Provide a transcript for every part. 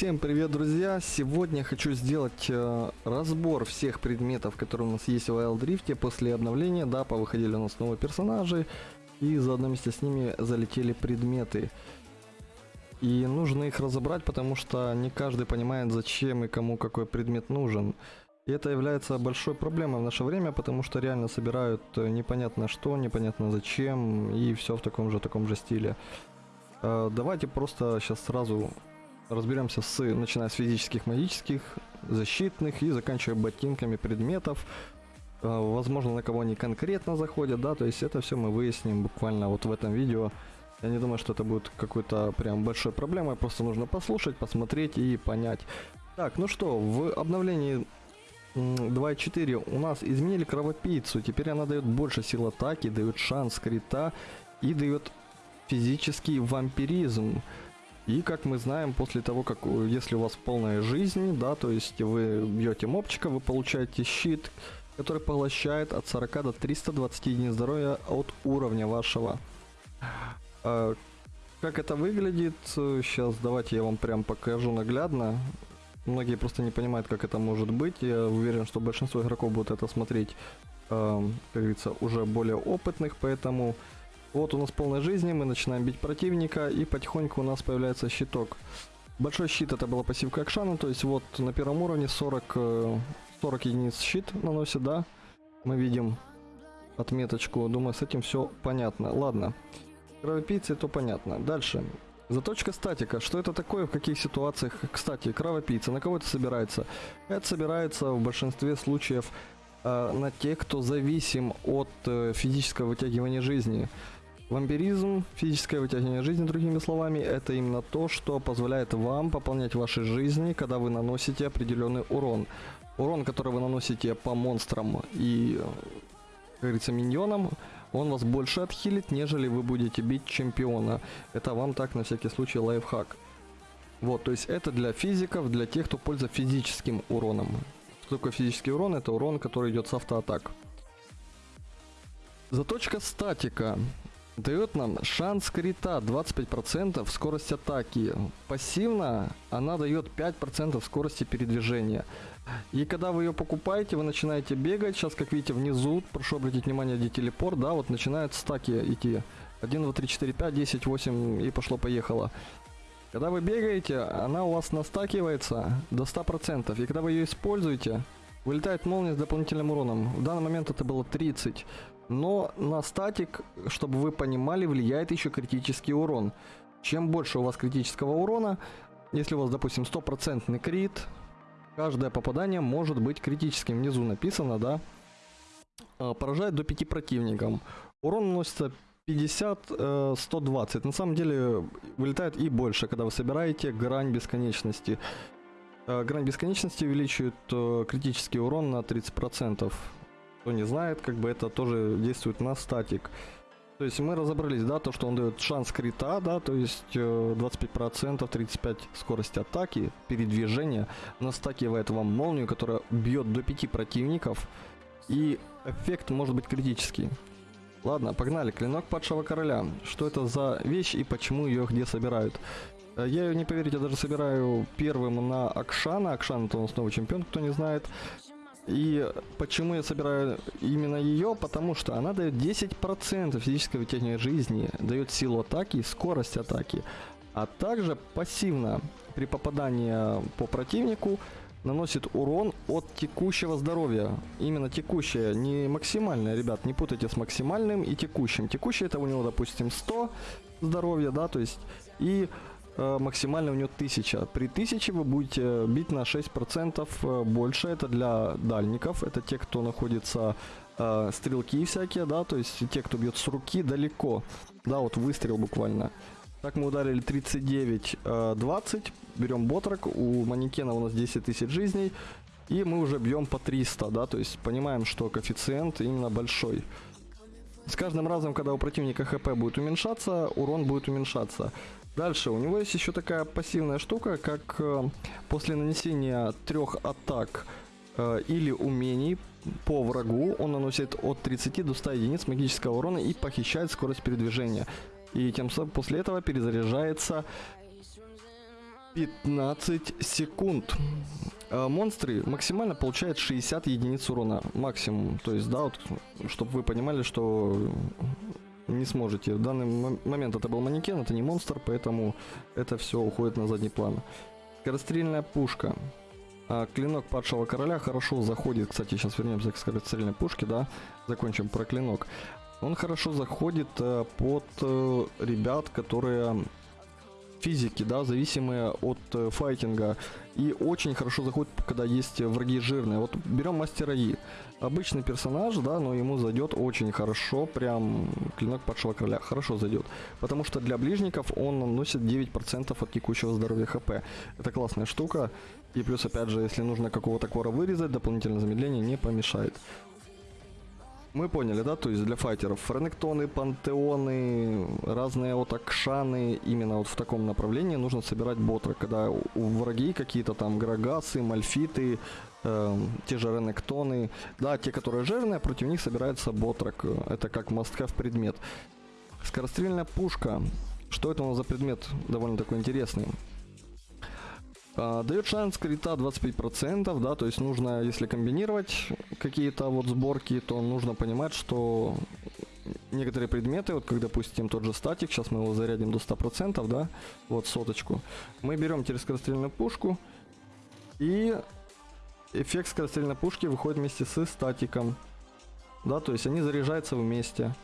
Всем привет, друзья! Сегодня хочу сделать э, разбор всех предметов, которые у нас есть в Wild Rift после обновления. Да, повыходили у нас новые персонажи, и заодно вместе с ними залетели предметы. И нужно их разобрать, потому что не каждый понимает, зачем и кому какой предмет нужен. И это является большой проблемой в наше время, потому что реально собирают э, непонятно что, непонятно зачем, и все в таком же таком же стиле. Э, давайте просто сейчас сразу разберемся с, начиная с физических, магических, защитных и заканчивая ботинками предметов. Э, возможно, на кого они конкретно заходят, да, то есть это все мы выясним буквально вот в этом видео. Я не думаю, что это будет какой-то прям большой проблемой, просто нужно послушать, посмотреть и понять. Так, ну что, в обновлении 2.4 у нас изменили кровопийцу, теперь она дает больше сил атаки, дает шанс крита и дает физический вампиризм. И как мы знаем, после того, как если у вас полная жизнь, да, то есть вы бьете мопчика, вы получаете щит, который поглощает от 40 до 320 единиц здоровья от уровня вашего. А, как это выглядит, сейчас давайте я вам прям покажу наглядно. Многие просто не понимают, как это может быть. Я уверен, что большинство игроков будут это смотреть, э, как говорится, уже более опытных, поэтому вот у нас полная жизни, мы начинаем бить противника, и потихоньку у нас появляется щиток. Большой щит это была пассивка Акшана, то есть вот на первом уровне 40, 40 э, единиц щит наносит, да? Мы видим отметочку, думаю, с этим все понятно. Ладно, кровопийцы, то понятно. Дальше. Заточка статика. Что это такое, в каких ситуациях? Кстати, кровопийца, на кого это собирается? Это собирается в большинстве случаев э, на тех, кто зависим от э, физического вытягивания жизни. Вампиризм, физическое вытягивание жизни, другими словами, это именно то, что позволяет вам пополнять ваши жизни, когда вы наносите определенный урон. Урон, который вы наносите по монстрам и, как говорится, миньонам, он вас больше отхилит, нежели вы будете бить чемпиона. Это вам так, на всякий случай, лайфхак. Вот, то есть это для физиков, для тех, кто пользуется физическим уроном. Что такое физический урон? Это урон, который идет с автоатак. Заточка статика дает нам шанс крита 25% скорость атаки. Пассивно она дает 5% скорости передвижения. И когда вы ее покупаете, вы начинаете бегать. Сейчас, как видите, внизу, прошу обратить внимание, где телепорт, да, вот начинают стаки идти. 1, 2, 3, 4, 5, 10, 8 и пошло-поехало. Когда вы бегаете, она у вас настакивается до 100%. И когда вы ее используете, вылетает молния с дополнительным уроном. В данный момент это было 30. Но на статик, чтобы вы понимали, влияет еще критический урон. Чем больше у вас критического урона, если у вас, допустим, стопроцентный крит, каждое попадание может быть критическим. Внизу написано, да, а, поражает до 5 противникам. Урон наносится 50-120. Э, на самом деле вылетает и больше, когда вы собираете грань бесконечности. Э, грань бесконечности увеличивает э, критический урон на 30%. Кто не знает, как бы это тоже действует на статик. То есть мы разобрались, да, то, что он дает шанс крита, да, то есть 25%, 35 скорость атаки, передвижения, настакивает вам молнию, которая бьет до 5 противников, и эффект может быть критический. Ладно, погнали. Клинок падшего короля. Что это за вещь и почему ее где собирают? Э, я ее, не поверите, даже собираю первым на Акшана. Акшан это у нас новый чемпион, кто не знает. И почему я собираю именно ее? Потому что она дает 10% физической вытягивания жизни, дает силу атаки и скорость атаки. А также пассивно при попадании по противнику наносит урон от текущего здоровья. Именно текущее, не максимальное, ребят, не путайте с максимальным и текущим. Текущее это у него, допустим, 100 здоровья, да, то есть, и максимально у него 1000. При 1000 вы будете бить на 6% э, больше, это для дальников, это те, кто находится э, стрелки всякие, да, то есть те, кто бьет с руки далеко, да, вот выстрел буквально. Так мы ударили 39-20. Э, Берем ботрак. У манекена у нас 10 тысяч жизней. И мы уже бьем по 300, да, то есть понимаем, что коэффициент именно большой. С каждым разом, когда у противника хп будет уменьшаться, урон будет уменьшаться. Дальше, у него есть еще такая пассивная штука, как э, после нанесения трех атак э, или умений по врагу, он наносит от 30 до 100 единиц магического урона и похищает скорость передвижения. И тем самым после этого перезаряжается 15 секунд. А, Монстры максимально получают 60 единиц урона. Максимум. То есть, да, вот, чтобы вы понимали, что не сможете. В данный мо- момент это был манекен, это не монстр, поэтому это все уходит на задний план. Скорострельная пушка. А, Клинок падшего короля хорошо заходит. Кстати, сейчас вернемся к скорострельной пушке, да. Закончим про клинок. Он хорошо заходит э, под э, ребят, которые физики, да, зависимые от э, файтинга. И очень хорошо заходит, когда есть враги жирные. Вот берем мастера И. Обычный персонаж, да, но ему зайдет очень хорошо, прям клинок падшего короля хорошо зайдет. Потому что для ближников он наносит 9% от текущего здоровья хп. Это классная штука. И плюс, опять же, если нужно какого-то кора вырезать, дополнительное замедление не помешает. Мы поняли, да, то есть для файтеров френектоны, пантеоны, разные вот акшаны, именно вот в таком направлении нужно собирать ботра, когда у враги какие-то там грагасы, мальфиты, эм, те же ренектоны, да, те, которые жирные, против них собирается ботрак, это как must-have предмет. Скорострельная пушка, что это у нас за предмет, довольно такой интересный. А, дает шанс крита 25%, да, то есть нужно, если комбинировать какие-то вот сборки, то нужно понимать, что некоторые предметы, вот как, допустим, тот же статик, сейчас мы его зарядим до 100%, да, вот соточку, мы берем через скорострельную пушку, и эффект скорострельной пушки выходит вместе с статиком, да, то есть они заряжаются вместе.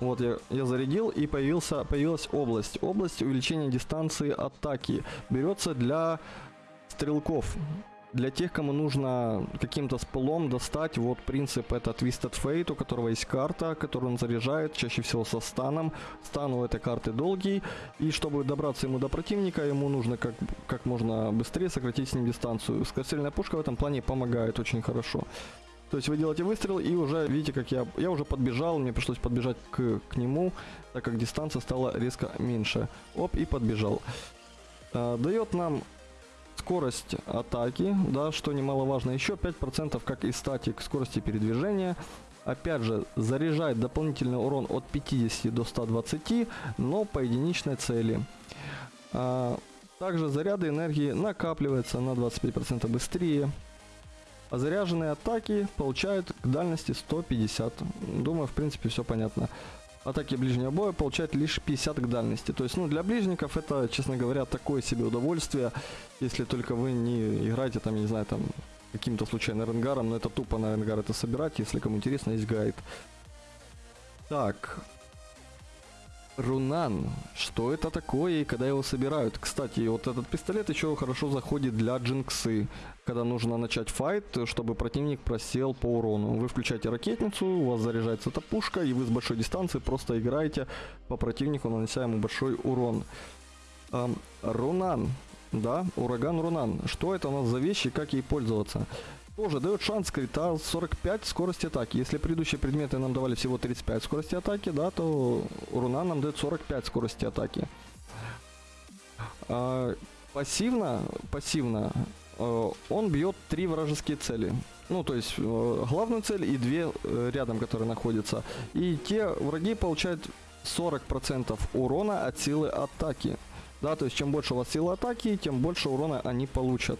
Вот я, я зарядил и появился, появилась область. Область увеличения дистанции атаки. Берется для стрелков. Для тех, кому нужно каким-то спылом достать, вот принцип это Twisted Fate, у которого есть карта, которую он заряжает, чаще всего со станом. Стан у этой карты долгий, и чтобы добраться ему до противника, ему нужно как, как можно быстрее сократить с ним дистанцию. Скорострельная пушка в этом плане помогает очень хорошо. То есть вы делаете выстрел и уже видите, как я, я уже подбежал, мне пришлось подбежать к, к нему, так как дистанция стала резко меньше. Оп, и подбежал. А, дает нам скорость атаки, да, что немаловажно. Еще 5% как и статик скорости передвижения. Опять же, заряжает дополнительный урон от 50 до 120, но по единичной цели. А, также заряды энергии накапливаются на 25% быстрее. А заряженные атаки получают к дальности 150. Думаю, в принципе, все понятно. Атаки ближнего боя получают лишь 50 к дальности. То есть, ну, для ближников это, честно говоря, такое себе удовольствие, если только вы не играете там, я не знаю, там, каким-то случайно ренгаром, но это тупо на ренгар это собирать, если кому интересно, есть гайд. Так, Рунан. Что это такое и когда его собирают? Кстати, вот этот пистолет еще хорошо заходит для джинксы. Когда нужно начать файт, чтобы противник просел по урону. Вы включаете ракетницу, у вас заряжается эта пушка, и вы с большой дистанции просто играете по противнику, нанося ему большой урон. Ам, Рунан. Да, ураган Рунан. Что это у нас за вещи и как ей пользоваться? Тоже дает шанс крита 45 скорости атаки. Если предыдущие предметы нам давали всего 35 скорости атаки, да, то руна нам дает 45 скорости атаки. А, пассивно, пассивно э, он бьет три вражеские цели. Ну, то есть э, главную цель и две э, рядом, которые находятся. И те враги получают 40% урона от силы атаки. Да, то есть чем больше у вас сила атаки, тем больше урона они получат.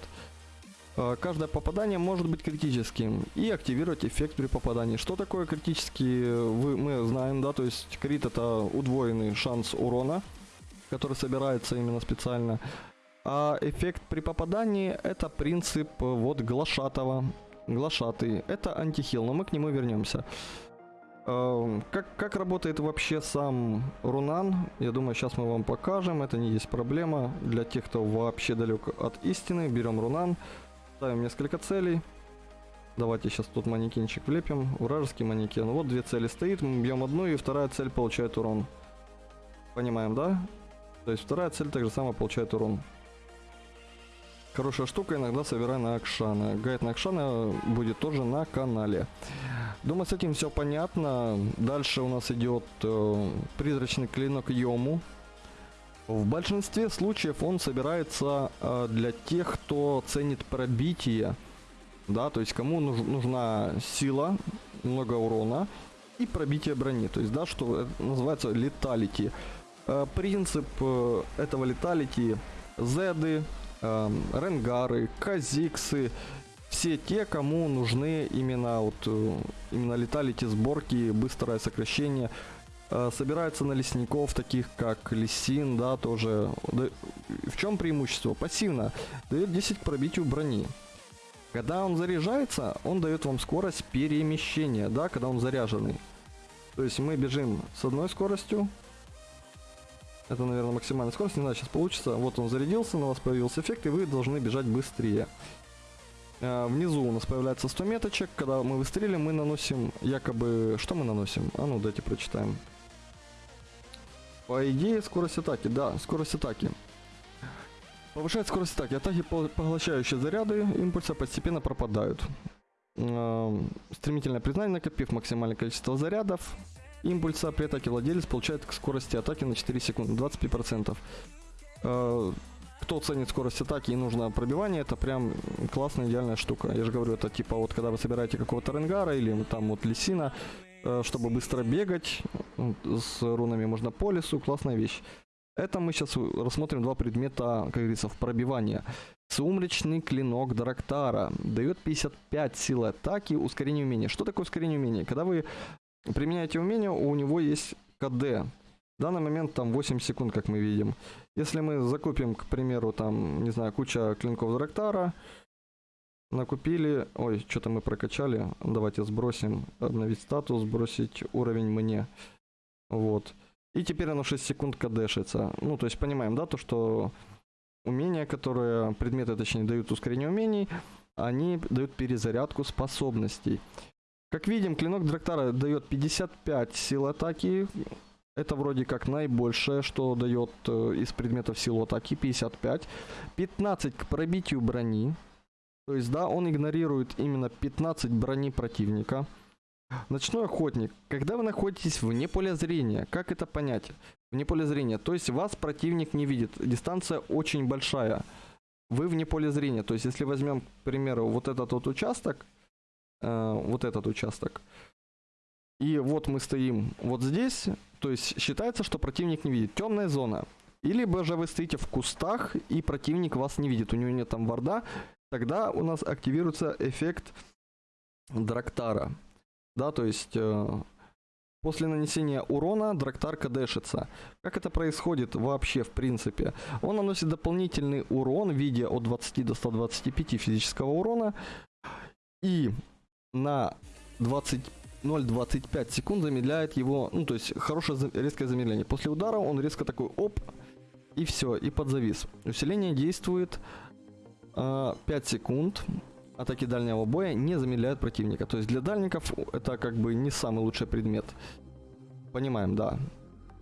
Э, Каждое попадание может быть критическим и активировать эффект при попадании. Что такое критический, вы, мы знаем, да, то есть крит это удвоенный шанс урона, который собирается именно специально. А эффект при попадании это принцип э, вот глашатого. Глашатый. Это антихил, но мы к нему вернемся. Как, как работает вообще сам Рунан, я думаю, сейчас мы вам покажем, это не есть проблема. Для тех, кто вообще далек от истины, берем Рунан, ставим несколько целей. Давайте сейчас тут манекенчик влепим, вражеский манекен. Вот две цели стоит, мы бьем одну, и вторая цель получает урон. Понимаем, да? То есть вторая цель так же самое получает урон. Хорошая штука, иногда собирай на Акшана. Гайд на Акшана будет тоже на канале. Думаю, с этим все понятно. Дальше у нас идет э, призрачный клинок Йому. В большинстве случаев он собирается э, для тех, кто ценит пробитие. Да, то есть кому нуж- нужна сила, много урона и пробитие брони. То есть, да, что называется леталити. Э, принцип э, этого леталити Зеды, эм, Ренгары, Казиксы, все те, кому нужны именно вот э, именно леталити сборки, быстрое сокращение, э, собираются на лесников, таких как Лисин, да, тоже. В чем преимущество? Пассивно. Дает 10 к пробитию брони. Когда он заряжается, он дает вам скорость перемещения, да, когда он заряженный. То есть мы бежим с одной скоростью. Это, наверное, максимальная скорость. Не знаю, сейчас получится. Вот он зарядился, на вас появился эффект, и вы должны бежать быстрее. Э, внизу у нас появляется 100 меточек. Когда мы выстрелим, мы наносим якобы... Что мы наносим? А ну, давайте прочитаем. По идее, скорость атаки. Да, скорость атаки. Повышает скорость атаки. Атаки, поглощающие заряды импульса, постепенно пропадают. Э, стремительное признание, накопив максимальное количество зарядов импульса при атаке владелец получает к скорости атаки на 4 секунды, 25%. Э, кто ценит скорость атаки и нужно пробивание, это прям классная, идеальная штука. Я же говорю, это типа вот когда вы собираете какого-то ренгара или там вот лисина, чтобы быстро бегать с рунами можно по лесу, классная вещь. Это мы сейчас рассмотрим два предмета, как говорится, в пробивание. Сумрачный клинок Драктара дает 55 силы атаки, ускорение умения. Что такое ускорение умения? Когда вы применяете умение, у него есть КД. В данный момент там 8 секунд, как мы видим. Если мы закупим, к примеру, там, не знаю, куча клинков Драктара, накупили, ой, что-то мы прокачали, давайте сбросим, обновить статус, сбросить уровень мне, вот. И теперь оно 6 секунд кадешится. Ну, то есть понимаем, да, то, что умения, которые, предметы, точнее, дают ускорение умений, они дают перезарядку способностей. Как видим, клинок Драктара дает 55 сил атаки, это вроде как наибольшее, что дает э, из предметов силу атаки 55. 15 к пробитию брони. То есть, да, он игнорирует именно 15 брони противника. Ночной охотник. Когда вы находитесь вне поля зрения, как это понять? Вне поля зрения. То есть вас противник не видит. Дистанция очень большая. Вы вне поля зрения. То есть если возьмем, к примеру, вот этот вот участок, э, вот этот участок, и вот мы стоим вот здесь, то есть считается, что противник не видит. Темная зона. Или же вы стоите в кустах, и противник вас не видит, у него нет там варда, тогда у нас активируется эффект Драктара. Да, то есть э, после нанесения урона Драктар кадешится. Как это происходит вообще в принципе? Он наносит дополнительный урон в виде от 20 до 125 физического урона. И на 20 0,25 секунд замедляет его, ну то есть хорошее резкое замедление. После удара он резко такой оп, и все, и подзавис. Усиление действует 5 секунд. Атаки дальнего боя не замедляют противника. То есть для дальников это как бы не самый лучший предмет. Понимаем, да.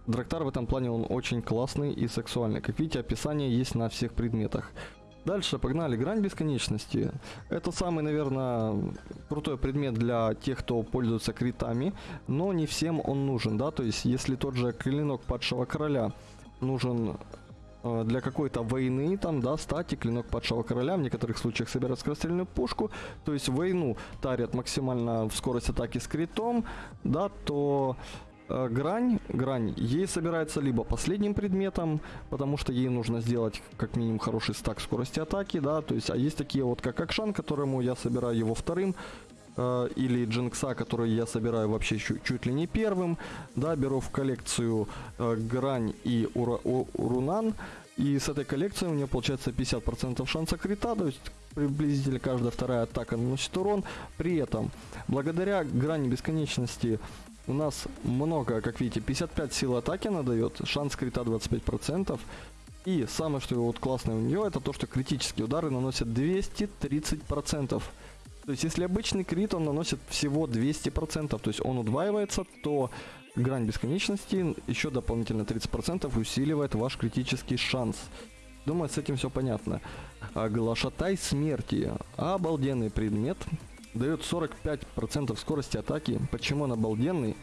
Драктар в этом плане он очень классный и сексуальный. Как видите, описание есть на всех предметах. Дальше погнали. Грань бесконечности. Это самый, наверное, крутой предмет для тех, кто пользуется критами, но не всем он нужен, да, то есть если тот же клинок падшего короля нужен для какой-то войны, там, да, стати, клинок падшего короля, в некоторых случаях собирать скорострельную пушку, то есть войну тарят максимально в скорость атаки с критом, да, то Э, грань, грань, ей собирается либо последним предметом, потому что ей нужно сделать как минимум хороший стак скорости атаки, да, то есть, а есть такие вот как Акшан, которому я собираю его вторым, э, или Джинкса, который я собираю вообще чуть, чуть ли не первым, да, беру в коллекцию э, Грань и Ура, у, Урунан, и с этой коллекцией у меня получается 50% шанса крита, то есть приблизительно каждая вторая атака наносит урон. При этом, благодаря грани бесконечности у нас много, как видите, 55 сил атаки она дает, шанс крита 25%. И самое, что вот классное у нее, это то, что критические удары наносят 230%. То есть, если обычный крит, он наносит всего 200%, то есть он удваивается, то грань бесконечности еще дополнительно 30% усиливает ваш критический шанс. Думаю, с этим все понятно. А Глашатай смерти. Обалденный предмет дает 45% скорости атаки. Почему он обалденный?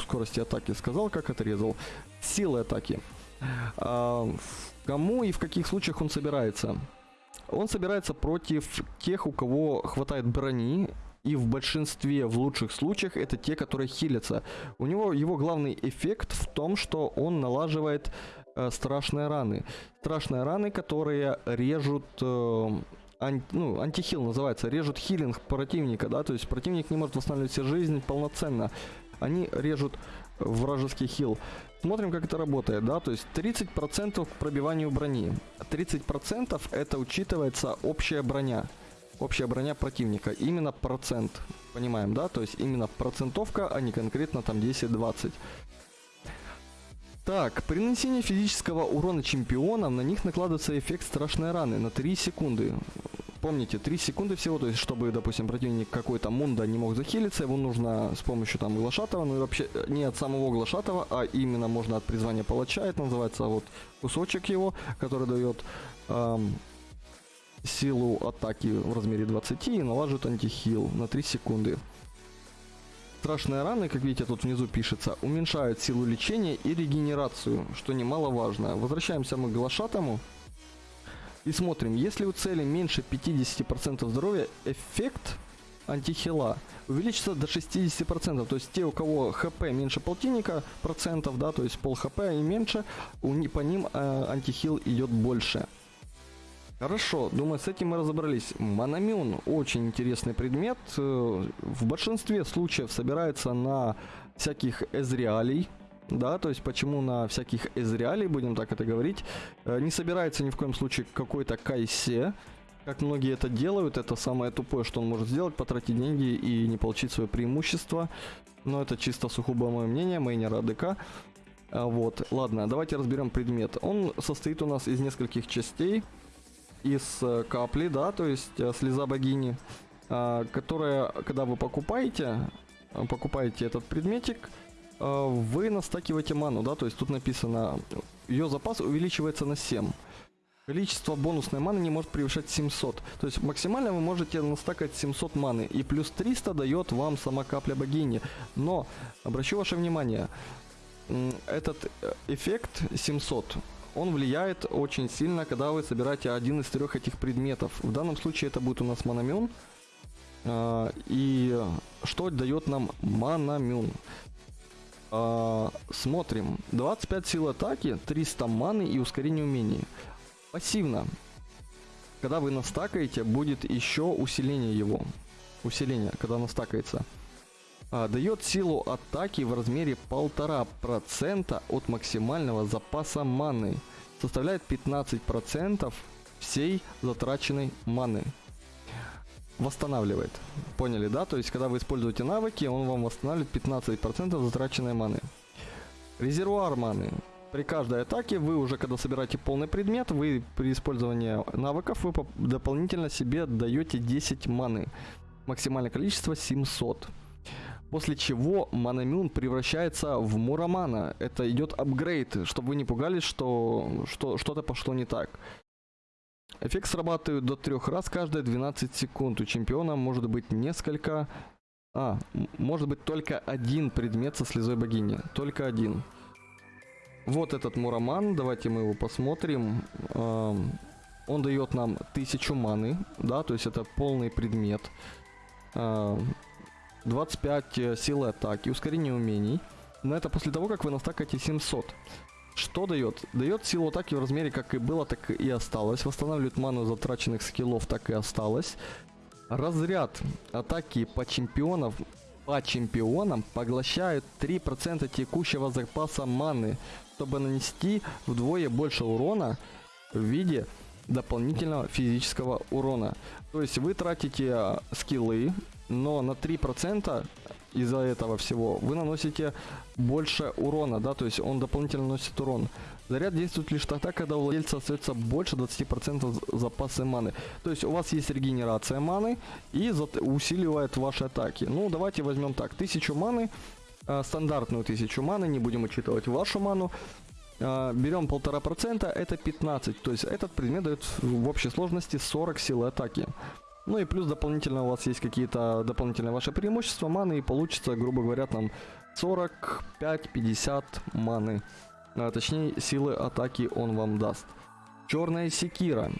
Скорости атаки сказал, как отрезал. Силы атаки. А, кому и в каких случаях он собирается? Он собирается против тех, у кого хватает брони, и в большинстве, в лучших случаях, это те, которые хилятся. У него его главный эффект в том, что он налаживает э, страшные раны. Страшные раны, которые режут э, ан- ну, антихил называется, режут хилинг противника, да, то есть противник не может восстанавливать себе жизнь полноценно. Они режут вражеский хил. Смотрим, как это работает, да, то есть 30% к пробиванию брони. 30% это учитывается общая броня. Общая броня противника. Именно процент. Понимаем, да? То есть именно процентовка, а не конкретно там 10-20. Так, при нанесении физического урона чемпионам на них накладывается эффект страшной раны на 3 секунды. Помните, 3 секунды всего, то есть чтобы, допустим, противник какой-то мунда не мог захилиться, его нужно с помощью там глашатого, ну и вообще э, не от самого глашатого, а именно можно от призвания палача, это называется вот кусочек его, который дает эм, силу атаки в размере 20 и налаживает антихил на 3 секунды. Страшные раны, как видите, тут внизу пишется, уменьшают силу лечения и регенерацию, что немаловажно. Возвращаемся мы к глашатому. И смотрим, если у цели меньше 50% здоровья, эффект антихила увеличится до 60%. То есть те, у кого хп меньше полтинника процентов, да, то есть пол хп и меньше, у, по ним э, антихил идет больше. Хорошо, думаю, с этим мы разобрались. Мономион очень интересный предмет. Э, в большинстве случаев собирается на всяких эзриалей. Да, то есть почему на всяких эзриалей, будем так это говорить, э, не собирается ни в коем случае какой-то кайсе, как многие это делают, это самое тупое, что он может сделать, потратить деньги и не получить свое преимущество. Но это чисто сугубо мое мнение, мейнера АДК. Вот, ладно, давайте разберем предмет. Он состоит у нас из нескольких частей из э, капли, да, то есть э, слеза богини, а, которая, когда вы покупаете, покупаете этот предметик, вы настакиваете ману, да, то есть тут написано, ее запас увеличивается на 7. Количество бонусной маны не может превышать 700. То есть максимально вы можете настакать 700 маны. И плюс 300 дает вам сама капля богини. Но, обращу ваше внимание, этот эффект 700 он влияет очень сильно, когда вы собираете один из трех этих предметов. В данном случае это будет у нас мономен. А, и что дает нам мономен? А, смотрим. 25 сил атаки, 300 маны и ускорение умений. Пассивно. Когда вы настакаете, будет еще усиление его. Усиление, когда настакается а, дает силу атаки в размере 1,5% от максимального запаса маны. Составляет 15% всей затраченной маны. Восстанавливает. Поняли, да? То есть, когда вы используете навыки, он вам восстанавливает 15% затраченной маны. Резервуар маны. При каждой атаке вы уже, когда собираете полный предмет, вы при использовании навыков, вы дополнительно себе даете 10 маны. Максимальное количество 700. После чего Манамюн превращается в Мурамана. Это идет апгрейд, чтобы вы не пугались, что, что что-то пошло не так. Эффект срабатывает до трех раз каждые 12 секунд. У чемпиона может быть несколько... А, может быть только один предмет со слезой богини. Только один. Вот этот Мураман, давайте мы его посмотрим. Он дает нам 1000 маны, да, то есть это полный предмет. 25 э, силы атаки, ускорение умений. Но это после того, как вы настакаете 700. Что дает? Дает силу атаки в размере как и было, так и осталось. Восстанавливает ману затраченных скиллов, так и осталось. Разряд атаки по чемпионам по чемпионам поглощают 3% текущего запаса маны, чтобы нанести вдвое больше урона в виде дополнительного физического урона. То есть вы тратите э, скиллы, но на 3% из-за этого всего вы наносите больше урона, да, то есть он дополнительно наносит урон. Заряд действует лишь тогда, когда у владельца остается больше 20% запаса маны. То есть у вас есть регенерация маны и усиливает ваши атаки. Ну, давайте возьмем так, 1000 маны, э, стандартную 1000 маны, не будем учитывать вашу ману. Э, берем 1,5%, это 15, то есть этот предмет дает в общей сложности 40 силы атаки. Ну и плюс дополнительно у вас есть какие-то дополнительные ваши преимущества маны, и получится, грубо говоря, там 45-50 маны. А, точнее, силы атаки он вам даст. Черная секира.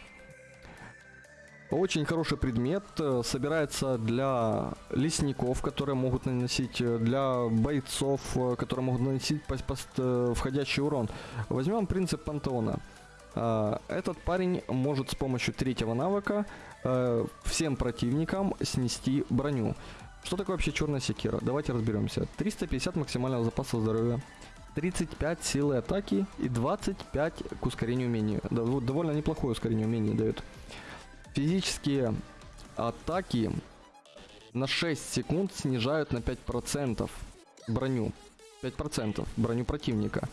Очень хороший предмет, э, собирается для лесников, которые могут наносить, э, для бойцов, э, которые могут наносить входящий урон. Возьмем принцип пантеона. А, Этот парень может с помощью третьего навыка э, всем противникам снести броню. Что такое вообще черная секира? Давайте разберемся. 350 максимального запаса здоровья, 35 силы атаки и 25 к ускорению умений. Довольно неплохое ускорение умений дает. Физические атаки на 6 секунд снижают на 5% броню. 5% броню противника.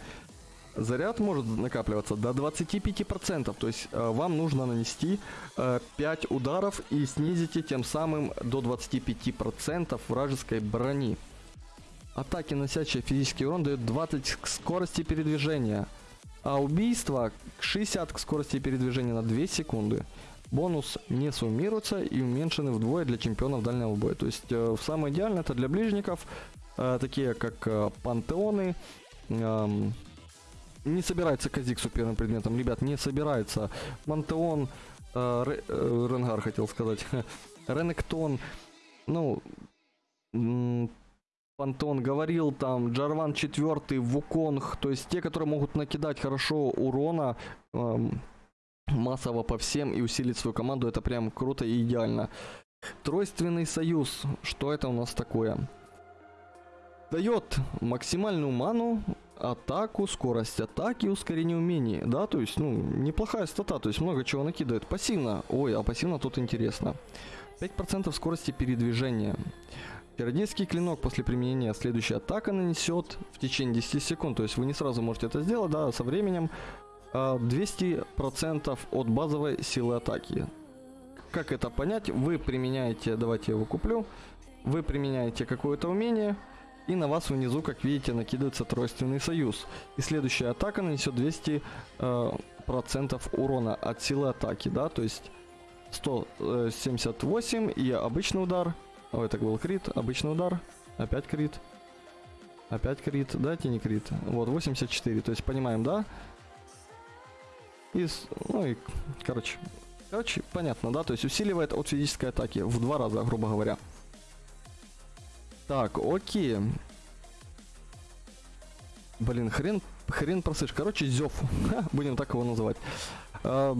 Заряд может накапливаться до 25%, то есть э, вам нужно нанести э, 5 ударов и снизите тем самым до 25% вражеской брони. Атаки, носящие физический урон, дают 20 к скорости передвижения, а убийство 60 к скорости передвижения на 2 секунды. Бонус не суммируется и уменьшены вдвое для чемпионов дальнего боя. То есть э, самое идеальное это для ближников, э, такие как э, пантеоны. эм, не собирается Казиксу первым предметом, ребят, не собирается. Пантеон, э, э, Ренгар хотел сказать, Ренектон, ну, Пантон говорил там, Джарван 4, Вуконг, то есть те, которые могут накидать хорошо урона, эм, массово по всем и усилить свою команду, это прям круто и идеально. Тройственный союз, что это у нас такое? Дает максимальную ману, атаку, скорость атаки, ускорение умений, да, то есть, ну, неплохая стата, то есть много чего накидывает. Пассивно, ой, а пассивно тут интересно. 5% скорости передвижения. Чародейский клинок после применения следующая атака нанесет в течение 10 секунд, то есть вы не сразу можете это сделать, да, со временем а, 200% от базовой силы атаки. Как это понять? Вы применяете, давайте я его куплю, вы применяете какое-то умение, и на вас внизу, как видите, накидывается тройственный союз. И следующая атака нанесет 200% э, процентов урона от силы атаки, да, то есть 178 и обычный удар. О, это был крит, обычный удар, опять крит, опять крит, дайте не крит. Вот, 84, то есть понимаем, да? И, ну и, короче, короче, понятно, да? То есть усиливает от физической атаки в два раза, грубо говоря. Так, окей. Блин, хрен, хрен просышь. Короче, Зев. Будем так его называть. А,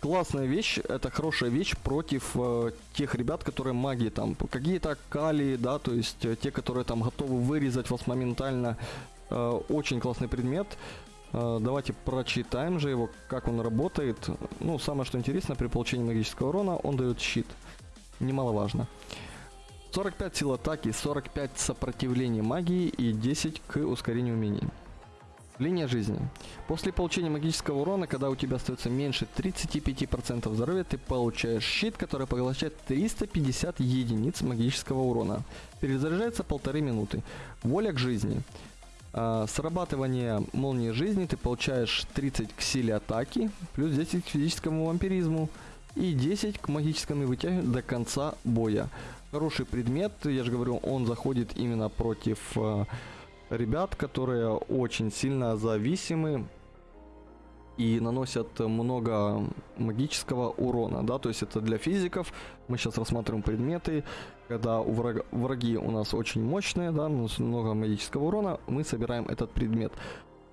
классная вещь, это хорошая вещь против э, тех ребят, которые маги там, какие-то кали, да, то есть э, те, которые там готовы вырезать вас моментально. Э, очень классный предмет. Давайте прочитаем же его, как он работает. Ну, самое что интересно, при получении магического урона он дает щит. Немаловажно. 45 сил атаки, 45 сопротивления магии и 10 к ускорению умений. Линия жизни. После получения магического урона, когда у тебя остается меньше 35% здоровья, ты получаешь щит, который поглощает 350 единиц магического урона. Перезаряжается полторы минуты. Воля к жизни. А, срабатывание молнии жизни ты получаешь 30 к силе атаки, плюс 10 к физическому вампиризму и 10 к магическому вытягиванию до конца боя. Хороший предмет, я же говорю, он заходит именно против э, ребят, которые очень сильно зависимы и наносят много магического урона, да, то есть это для физиков, мы сейчас рассматриваем предметы, когда у врага, враги у нас очень мощные, да, много магического урона, мы собираем этот предмет.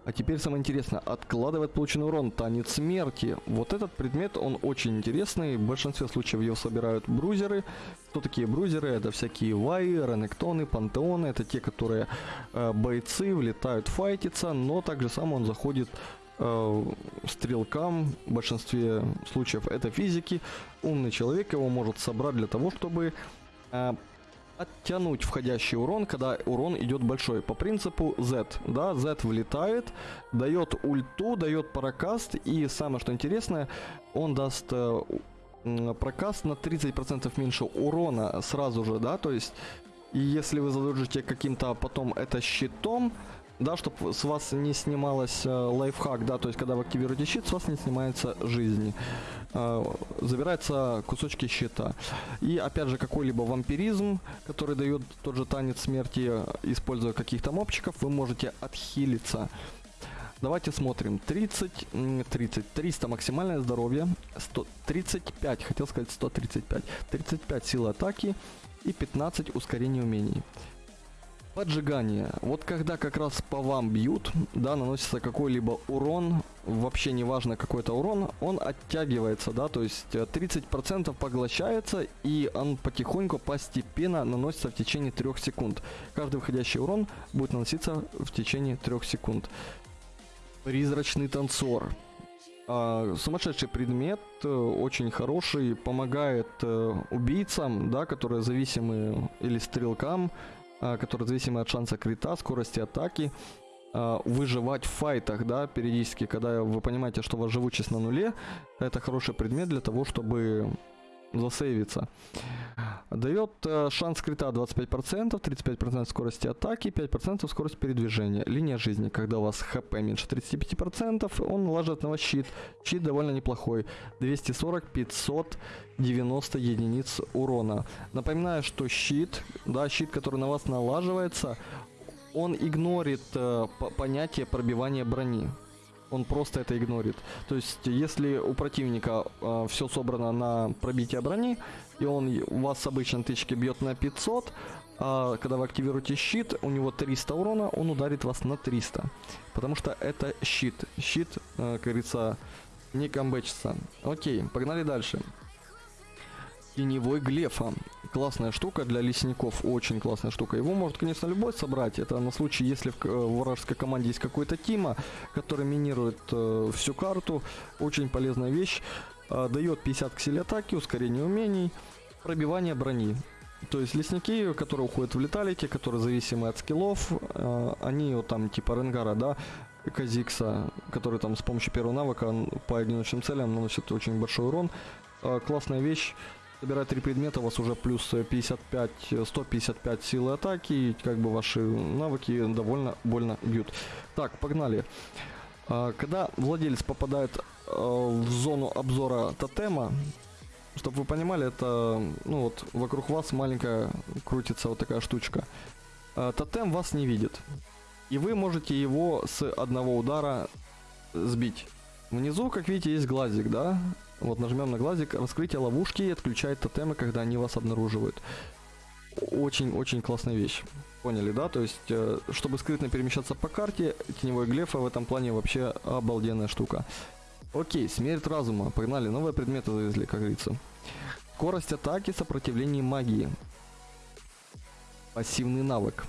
А теперь самое интересное, откладывает полученный урон, танец смерти. Вот этот предмет, он очень интересный, в большинстве случаев его собирают брузеры. Кто такие брузеры? Это всякие ваи, ренектоны, пантеоны, это те, которые э, бойцы, влетают файтиться, но также сам он заходит э, стрелкам, в большинстве случаев это физики. Умный человек его может собрать для того, чтобы э, оттянуть входящий урон, когда урон идет большой. По принципу Z, да, Z влетает, дает ульту, дает прокаст, и самое что интересное, он даст э, прокаст на 30% меньше урона сразу же, да, то есть, и если вы задержите каким-то потом это щитом, да, чтобы с вас не снималось э, лайфхак, да, то есть когда вы активируете щит, с вас не снимается жизнь. Э, забираются кусочки щита. И опять же какой-либо вампиризм, который дает тот же танец смерти, э, используя каких-то мобчиков, вы можете отхилиться. Давайте смотрим. 30, м, 30, 300 максимальное здоровье, 100, 35, хотел сказать 135, 35 силы атаки и 15 ускорения умений. Поджигание. Вот когда как раз по вам бьют, да, наносится какой-либо урон, вообще не важно какой то урон, он оттягивается, да, то есть э, 30% поглощается и он потихоньку, постепенно наносится в течение 3 секунд. Каждый выходящий урон будет наноситься в течение 3 секунд. Призрачный танцор. А, сумасшедший предмет, э, очень хороший, помогает э, убийцам, да, которые зависимы, или стрелкам, которые зависимы от шанса крита, скорости атаки, а, выживать в файтах, да, периодически, когда вы понимаете, что у вас живучесть на нуле, это хороший предмет для того, чтобы засейвиться. Дает э, шанс крита 25%, 35% скорости атаки, 5% скорость передвижения. Линия жизни, когда у вас хп меньше 35%, он ложит на вас щит. Щит довольно неплохой. 240, 590 единиц урона. Напоминаю, что щит, да, щит, который на вас налаживается, он игнорит э, по- понятие пробивания брони он просто это игнорит. То есть, если у противника э, все собрано на пробитие брони, и он вас с обычной тычки бьет на 500, а когда вы активируете щит, у него 300 урона, он ударит вас на 300. Потому что это щит. Щит, э, как говорится, не камбэчится. Окей, погнали дальше. Теневой глефа. Классная штука для лесников, очень классная штука. Его может, конечно, любой собрать. Это на случай, если в, к- в вражеской команде есть какой-то Тима, который минирует э, всю карту. Очень полезная вещь. Э, дает 50 к силе атаки, ускорение умений, пробивание брони. То есть лесники, которые уходят в леталите, которые зависимы от скиллов, э, они вот там типа Ренгара, да, Казикса, который там с помощью первого навыка по одиночным целям наносит очень большой урон. Э, классная вещь. Собирая три предмета, у вас уже плюс э, 55, э, 155 силы атаки, и как бы ваши навыки довольно больно бьют. Так, погнали. А, Когда владелец попадает э, в зону обзора тотема, чтобы вы понимали, это, ну вот, вокруг вас маленькая крутится вот такая штучка. А, Тотем вас не видит. И вы можете его с одного удара сбить. Внизу, как видите, есть глазик, да? Вот нажмем на глазик, раскрытие ловушки и отключает тотемы, когда они вас обнаруживают. Очень-очень классная вещь. Поняли, да? То есть, э, чтобы скрытно перемещаться по карте, теневой глефа в этом плане вообще обалденная штука. Окей, смерть разума. Погнали, новые предметы завезли, как говорится. Скорость атаки, сопротивление магии. Пассивный навык.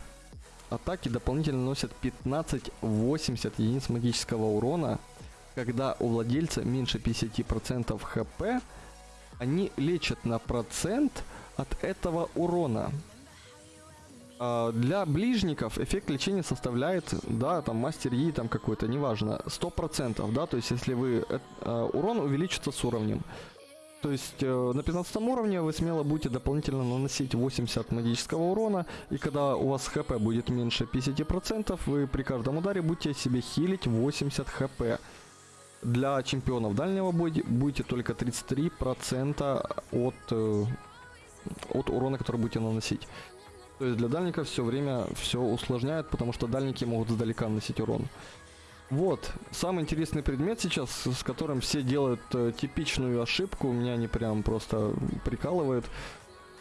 Атаки дополнительно наносят 15-80 единиц магического урона. Когда у владельца меньше 50% хп, они лечат на процент от этого урона. А, Для ближников эффект лечения составляет, да, там мастер Yi там какой-то, неважно, 100%, да, то есть если вы, э, э, урон увеличится с уровнем. То есть э, на 15 уровне вы смело будете дополнительно наносить 80 магического урона, и когда у вас хп будет меньше 50%, вы при каждом ударе будете себе хилить 80 хп. Для чемпионов дальнего боя будете только 33% от, э, от урона, который будете наносить. То есть для дальников все время все усложняет, потому что дальники могут сдалека наносить урон. Вот, самый интересный предмет сейчас, с которым все делают э, типичную ошибку, меня они прям просто прикалывают.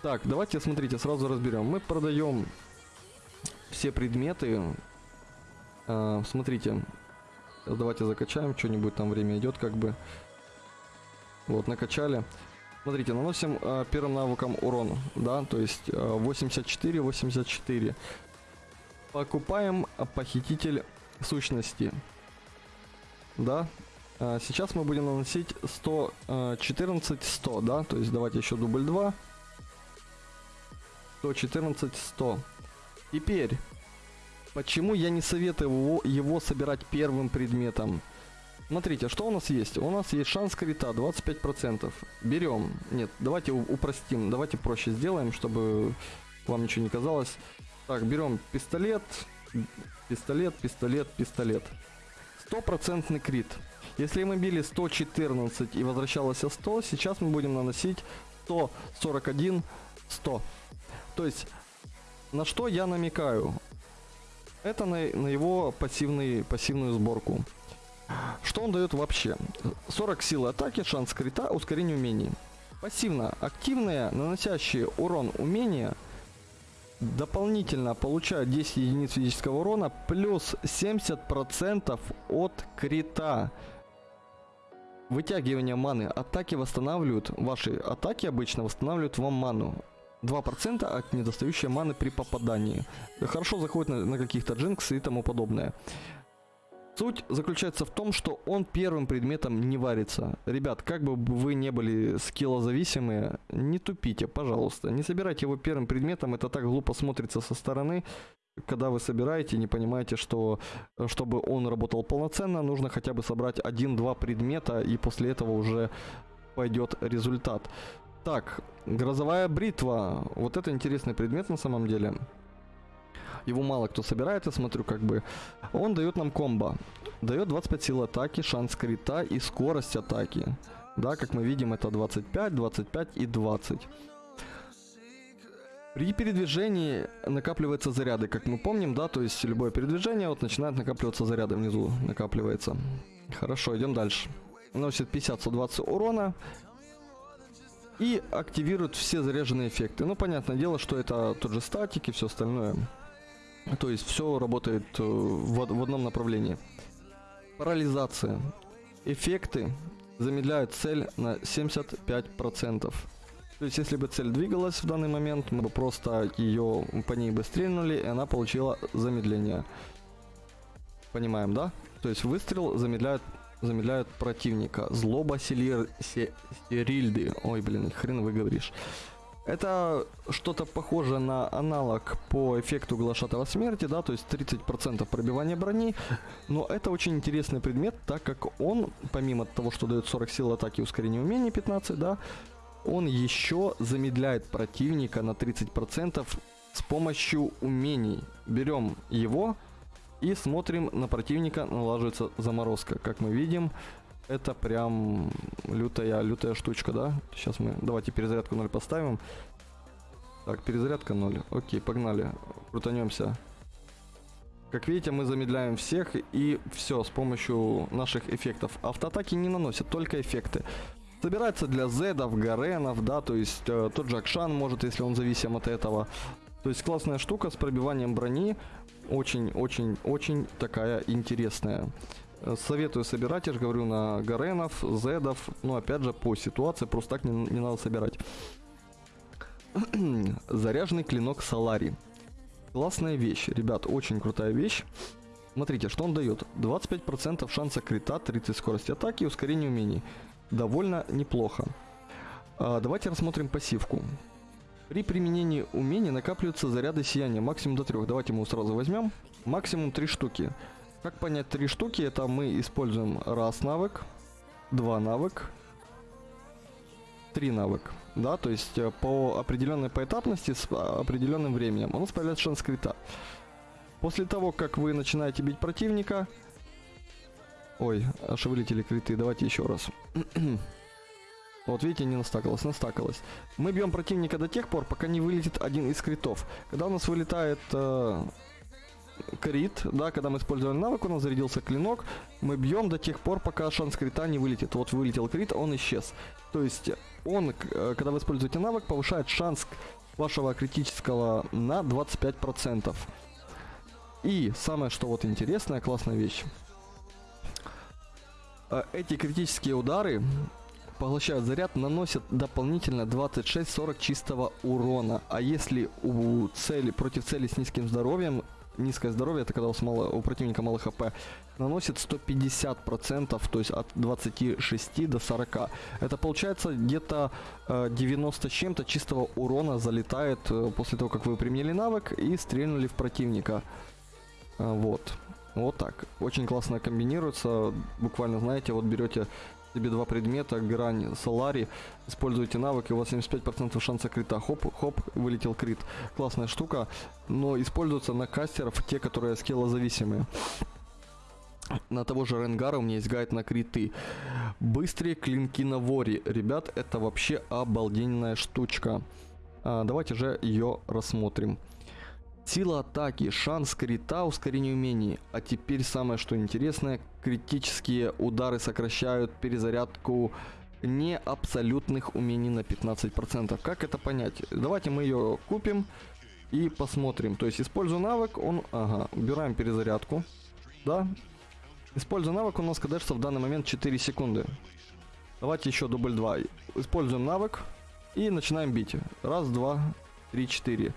Так, давайте, смотрите, сразу разберем. Мы продаем все предметы. Э, смотрите, Сейчас давайте закачаем что-нибудь, там время идет как бы. Вот, накачали. Смотрите, наносим э, первым навыком урон, да, то есть э, 84, 84. Покупаем э, похититель сущности. Да. Э, сейчас мы будем наносить 114, 100, да, то есть давайте еще дубль 2. 114, 100. Теперь, почему я не советую его, собирать первым предметом? Смотрите, что у нас есть? У нас есть шанс крита 25%. Берем. Нет, давайте упростим. Давайте проще сделаем, чтобы вам ничего не казалось. Так, берем пистолет, пистолет, пистолет, пистолет. Стопроцентный крит. Если мы били 114 и возвращалось 100, сейчас мы будем наносить 141, 100. То есть, на что я намекаю? Это на, на его пассивный, пассивную сборку. Что он дает вообще? 40 силы атаки, шанс крита, ускорение умений. Пассивно активные, наносящие урон умения, дополнительно получают 10 единиц физического урона, плюс 70% от крита. Вытягивание маны. Атаки восстанавливают, ваши атаки обычно восстанавливают вам ману. 2% от недостающей маны при попадании. Хорошо заходит на, на каких-то джинксы и тому подобное. Суть заключается в том, что он первым предметом не варится. Ребят, как бы вы не были скиллозависимые, не тупите, пожалуйста. Не собирайте его первым предметом, это так глупо смотрится со стороны. Когда вы собираете, не понимаете, что чтобы он работал полноценно, нужно хотя бы собрать один-два предмета, и после этого уже пойдет результат. Так, грозовая бритва. Вот это интересный предмет на самом деле. Его мало кто собирает, я смотрю, как бы. Он дает нам комбо. Дает 25 сил атаки, шанс крита и скорость атаки. Да, как мы видим, это 25, 25 и 20. При передвижении накапливаются заряды, как мы помним, да, то есть любое передвижение вот начинает накапливаться заряды внизу, накапливается. Хорошо, идем дальше. Носит 50-120 урона, и активирует все заряженные эффекты. Ну, понятное дело, что это тот же статик и все остальное. То есть все работает э, в, в одном направлении. Парализация. Эффекты замедляют цель на 75%. То есть, если бы цель двигалась в данный момент, мы бы просто ее по ней бы стрельнули, и она получила замедление. Понимаем, да? То есть выстрел замедляет, замедляет противника. Злоба селир, се, серильды. Ой, блин, хрен вы говоришь. Это что-то похоже на аналог по эффекту глашатого смерти, да, то есть 30% пробивания брони. Но это очень интересный предмет, так как он, помимо того, что дает 40 сил атаки и ускорение умений 15, да, он еще замедляет противника на 30% с помощью умений. Берем его и смотрим на противника, налаживается заморозка. Как мы видим, это прям лютая, лютая штучка, да? Сейчас мы, давайте перезарядку 0 поставим. Так, перезарядка 0. Окей, погнали. Крутанемся. Как видите, мы замедляем всех и все с помощью наших эффектов. Автоатаки не наносят, только эффекты. Собирается для зедов, гаренов, да, то есть э, тот же Акшан может, если он зависим от этого. То есть классная штука с пробиванием брони. Очень-очень-очень такая интересная. Советую собирать, я же говорю, на Гаренов, Зедов, но опять же по ситуации, просто так не, не надо собирать. Заряженный клинок Салари. Классная вещь, ребят, очень крутая вещь. Смотрите, что он дает. 25% шанса крита, 30 скорости атаки и ускорение умений. Довольно неплохо. А, давайте рассмотрим пассивку. При применении умений накапливаются заряды сияния, максимум до 3. Давайте мы его сразу возьмем. Максимум 3 штуки. Как понять три штуки? Это мы используем раз навык, два навык, три навык. Да, то есть э, по определенной поэтапности с а, определенным временем. У нас появляется шанс крита. После того, как вы начинаете бить противника... Ой, аж вылетели криты. Давайте еще раз. Вот видите, не настакалось, настакалось. Мы бьем противника до тех пор, пока не вылетит один из критов. Когда у нас вылетает э, крит, да, когда мы использовали навык, у нас зарядился клинок, мы бьем до тех пор, пока шанс крита не вылетит. Вот вылетел крит, он исчез. То есть он, э, когда вы используете навык, повышает шанс вашего критического на 25%. И самое, что вот интересная, классная вещь. Э, эти критические удары поглощают заряд, наносят дополнительно 26-40 чистого урона. А если у цели, против цели с низким здоровьем, низкое здоровье, это когда у, мало, у противника мало хп, наносит 150%, то есть от 26 до 40. Это получается где-то э, 90 с чем-то чистого урона залетает э, после того, как вы применили навык и стрельнули в противника. Э, вот. Вот так. Очень классно комбинируется. Буквально, знаете, вот берете себе два предмета, грань, солари, используете навык, и у вас 75% шанса крита. Хоп, хоп, вылетел крит. Классная штука, но используется на кастеров, те, которые скиллозависимые. На того же Ренгара у меня есть гайд на криты. Быстрые клинки на воре. Ребят, это вообще обалденная штучка. А, давайте же ее рассмотрим. Сила атаки, шанс крита, ускорение умений. А теперь самое что интересное, критические удары сокращают перезарядку не абсолютных умений на 15%. Как это понять? Давайте мы ее купим и посмотрим. То есть используя навык, он... Ага, убираем перезарядку. Да. Используя навык, у нас кадешится в данный момент 4 секунды. Давайте еще дубль 2. Используем навык и начинаем бить. Раз, два, три, четыре.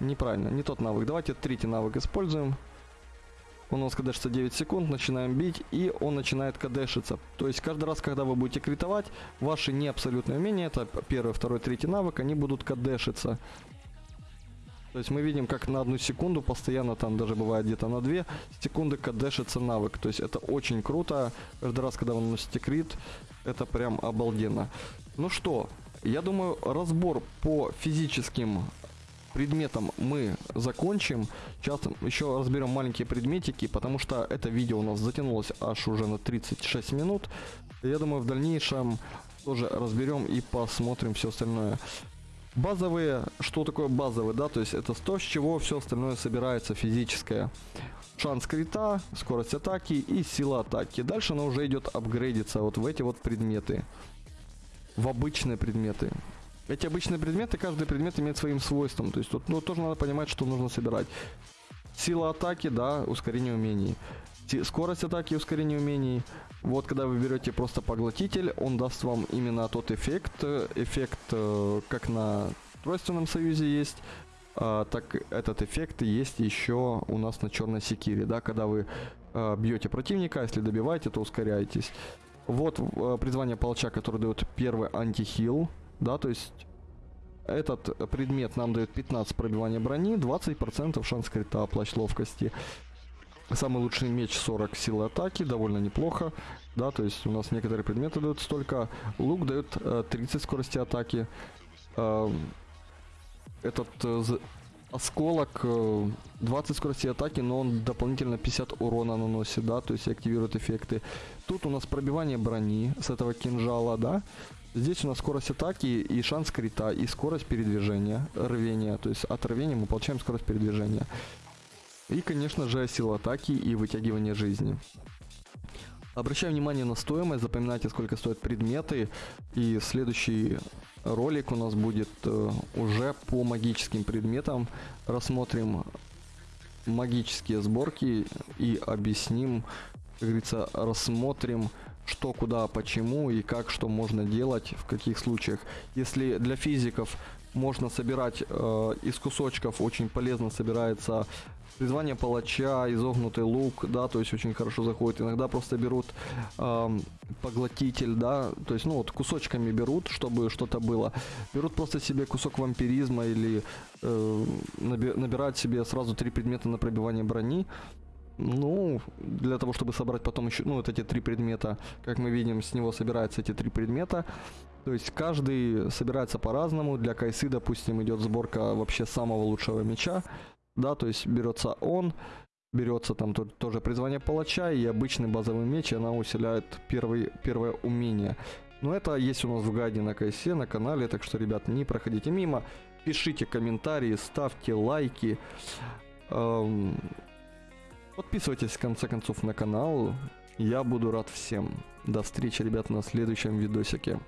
Неправильно, не тот навык. Давайте третий навык используем. У нас кадешится 9 секунд, начинаем бить, и он начинает кадешиться. То есть каждый раз, когда вы будете критовать, ваши не абсолютные умения, это первый, второй, третий навык, они будут кадешиться. То есть мы видим, как на одну секунду, постоянно там даже бывает где-то на две секунды кадешится навык. То есть это очень круто. Каждый раз, когда вы наносите крит, это прям обалденно. Ну что, я думаю, разбор по физическим предметам мы закончим. Сейчас еще разберем маленькие предметики, потому что это видео у нас затянулось аж уже на 36 минут. Я думаю, в дальнейшем тоже разберем и посмотрим все остальное. Базовые, что такое базовый, да, то есть это то, с чего все остальное собирается физическое. Шанс крита, скорость атаки и сила атаки. Дальше она уже идет апгрейдиться вот в эти вот предметы. В обычные предметы. Эти обычные предметы, каждый предмет имеет своим свойством. То есть тут ну, тоже надо понимать, что нужно собирать. Сила атаки, да, ускорение умений. Скорость атаки и ускорение умений. Вот когда вы берете просто поглотитель, он даст вам именно тот эффект. Эффект, э, как на тройственном союзе есть, а, так этот эффект есть еще у нас на черной секире, да, когда вы а, бьете противника, если добиваете, то ускоряетесь. Вот а, призвание палача, который дает первый антихил, да, то есть этот предмет нам дает 15 пробивания брони, 20% шанс крита, плащ ловкости. Самый лучший меч 40 силы атаки, довольно неплохо. Да, то есть у нас некоторые предметы дают столько. Лук дает э, 30 скорости атаки. Э, этот э, осколок э, 20 скорости атаки, но он дополнительно 50 урона наносит, да, то есть активирует эффекты. Тут у нас пробивание брони с этого кинжала, да. Здесь у нас скорость атаки и шанс крита, и скорость передвижения, рвения. То есть от рвения мы получаем скорость передвижения. И, конечно же, сила атаки и вытягивание жизни. Обращаю внимание на стоимость, запоминайте, сколько стоят предметы. И следующий ролик у нас будет э, уже по магическим предметам. Рассмотрим магические сборки и объясним, как говорится, рассмотрим что, куда, почему и как, что можно делать, в каких случаях. Если для физиков можно собирать э, из кусочков, очень полезно собирается призвание палача, изогнутый лук, да, то есть очень хорошо заходит. Иногда просто берут э, поглотитель, да, то есть, ну вот кусочками берут, чтобы что-то было. Берут просто себе кусок вампиризма или э, набирают себе сразу три предмета на пробивание брони, ну, для того, чтобы собрать потом еще, ну, вот эти три предмета, как мы видим, с него собираются эти три предмета. То есть каждый собирается по-разному. Для Кайсы, допустим, идет сборка вообще самого лучшего меча. Да, то есть берется он, берется там тоже призвание палача и обычный базовый меч, и она усиляет первый, первое умение. Но это есть у нас в гайде на Кайсе, на канале, так что, ребят, не проходите мимо. Пишите комментарии, ставьте лайки. Эм, Подписывайтесь в конце концов на канал. Я буду рад всем. До встречи, ребят, на следующем видосике.